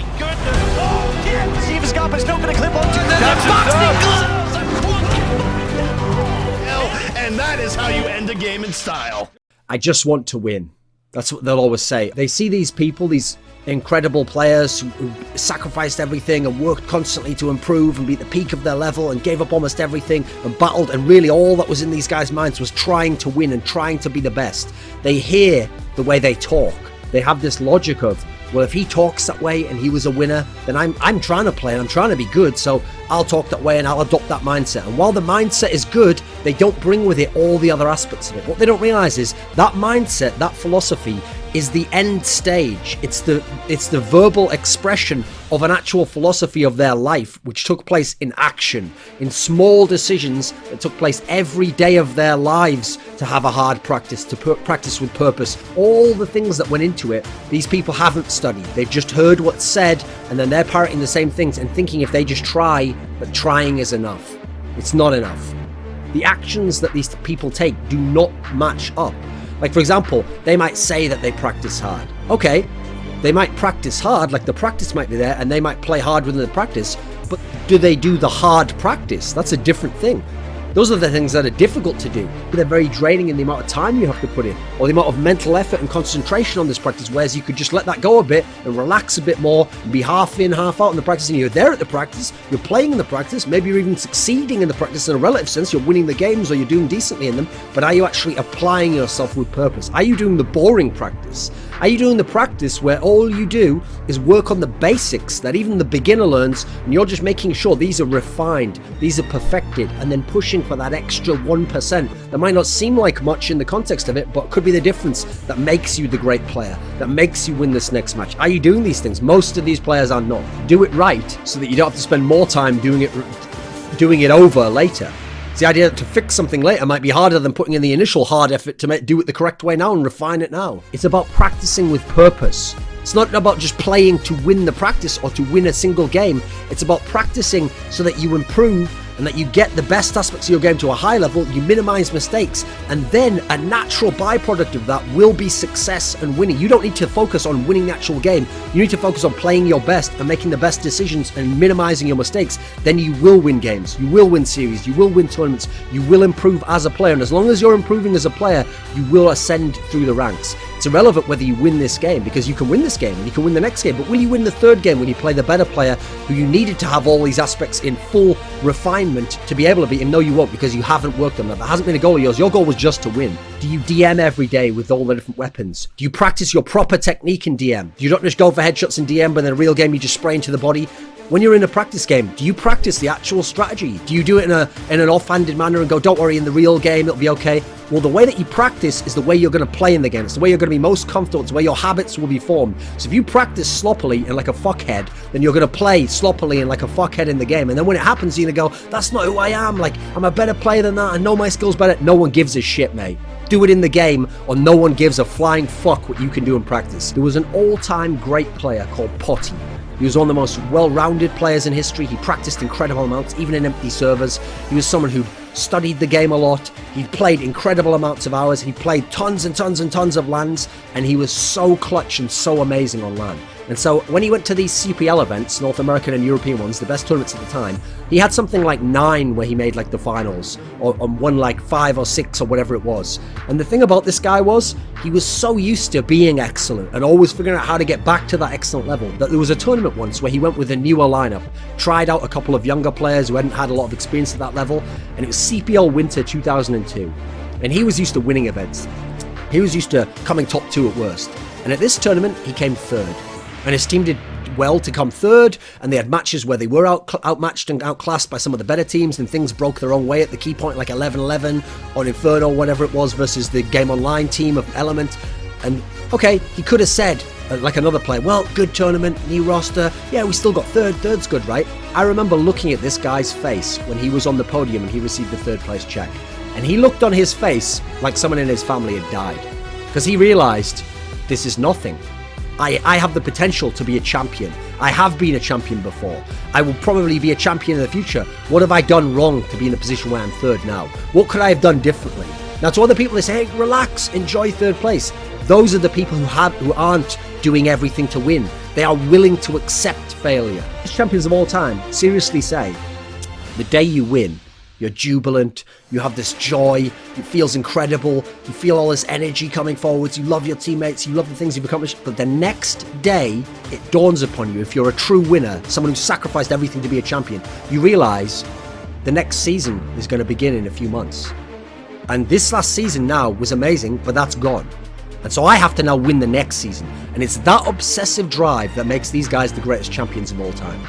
my goodness. Oh, yeah. Steve Scarpa's not going to clip onto the boxing gloves. And that is how you end a game in style. I just want to win. That's what they'll always say. They see these people, these incredible players who, who sacrificed everything and worked constantly to improve and be at the peak of their level and gave up almost everything and battled. And really, all that was in these guys' minds was trying to win and trying to be the best. They hear the way they talk. They have this logic of, well, if he talks that way and he was a winner, then I'm I'm trying to play and I'm trying to be good, so I'll talk that way and I'll adopt that mindset. And while the mindset is good, they don't bring with it all the other aspects of it. What they don't realize is that mindset, that philosophy is the end stage. It's the it's the verbal expression of an actual philosophy of their life which took place in action, in small decisions that took place every day of their lives to have a hard practice, to practice with purpose. All the things that went into it, these people haven't studied. They've just heard what's said and then they're parroting the same things and thinking if they just try, that trying is enough. It's not enough. The actions that these people take do not match up. Like, for example, they might say that they practice hard. Okay, they might practice hard, like the practice might be there, and they might play hard within the practice, but do they do the hard practice? That's a different thing. Those are the things that are difficult to do. but They're very draining in the amount of time you have to put in, or the amount of mental effort and concentration on this practice, whereas you could just let that go a bit and relax a bit more and be half in, half out in the practice, and you're there at the practice, you're playing in the practice, maybe you're even succeeding in the practice in a relative sense, you're winning the games or you're doing decently in them, but are you actually applying yourself with purpose? Are you doing the boring practice? Are you doing the practice where all you do is work on the basics that even the beginner learns and you're just making sure these are refined, these are perfected, and then pushing for that extra 1% that might not seem like much in the context of it, but could be the difference that makes you the great player, that makes you win this next match? Are you doing these things? Most of these players are not. Do it right so that you don't have to spend more time doing it doing it over later. It's the idea that to fix something later might be harder than putting in the initial hard effort to make, do it the correct way now and refine it now. It's about practicing with purpose. It's not about just playing to win the practice or to win a single game. It's about practicing so that you improve and that you get the best aspects of your game to a high level, you minimize mistakes, and then a natural byproduct of that will be success and winning. You don't need to focus on winning the actual game. You need to focus on playing your best and making the best decisions and minimizing your mistakes. Then you will win games. You will win series. You will win tournaments. You will improve as a player. And as long as you're improving as a player, you will ascend through the ranks. It's irrelevant whether you win this game because you can win this game and you can win the next game. But will you win the third game when you play the better player who you needed to have all these aspects in full refinement to be able to beat him? No, you won't because you haven't worked on that. That hasn't been a goal of yours. Your goal was just to win. Do you DM every day with all the different weapons? Do you practice your proper technique in DM? Do you not just go for headshots in DM, but in a real game you just spray into the body? When you're in a practice game, do you practice the actual strategy? Do you do it in a in an offhanded manner and go, "Don't worry, in the real game it'll be okay"? Well, the way that you practice is the way you're going to play in the game. It's the way you're going to be most comfortable. It's way your habits will be formed. So if you practice sloppily and like a fuckhead, then you're going to play sloppily and like a fuckhead in the game. And then when it happens, you're going to go, "That's not who I am. Like I'm a better player than that. I know my skills better." No one gives a shit, mate. Do it in the game, or no one gives a flying fuck what you can do in practice. There was an all-time great player called Potti. He was one of the most well-rounded players in history. He practiced incredible amounts, even in empty servers. He was someone who'd studied the game a lot. He'd played incredible amounts of hours. He played tons and tons and tons of LANs, and he was so clutch and so amazing on LAN. And so when he went to these CPL events, North American and European ones, the best tournaments at the time, he had something like nine where he made like the finals, or, or won like five or six or whatever it was. And the thing about this guy was, he was so used to being excellent and always figuring out how to get back to that excellent level that there was a tournament once where he went with a newer lineup, tried out a couple of younger players who hadn't had a lot of experience at that level, and it was CPL Winter 2002. And he was used to winning events. He was used to coming top two at worst. And at this tournament, he came third and his team did well to come third, and they had matches where they were out, outmatched and outclassed by some of the better teams, and things broke their own way at the key point, like 11-11 on Inferno, whatever it was, versus the Game Online team of Element. And okay, he could have said, uh, like another player, well, good tournament, new roster, yeah, we still got third, third's good, right? I remember looking at this guy's face when he was on the podium and he received the third place check. And he looked on his face like someone in his family had died. Because he realised, this is nothing. I, I have the potential to be a champion. I have been a champion before. I will probably be a champion in the future. What have I done wrong to be in a position where I'm third now? What could I have done differently? Now, to other people, they say, hey, relax, enjoy third place. Those are the people who have who aren't doing everything to win. They are willing to accept failure. Champions of all time seriously say, the day you win, you're jubilant, you have this joy, it feels incredible, you feel all this energy coming forwards, you love your teammates, you love the things you've accomplished, but the next day, it dawns upon you, if you're a true winner, someone who sacrificed everything to be a champion, you realise the next season is going to begin in a few months. And this last season now was amazing, but that's gone. And so I have to now win the next season. And it's that obsessive drive that makes these guys the greatest champions of all time.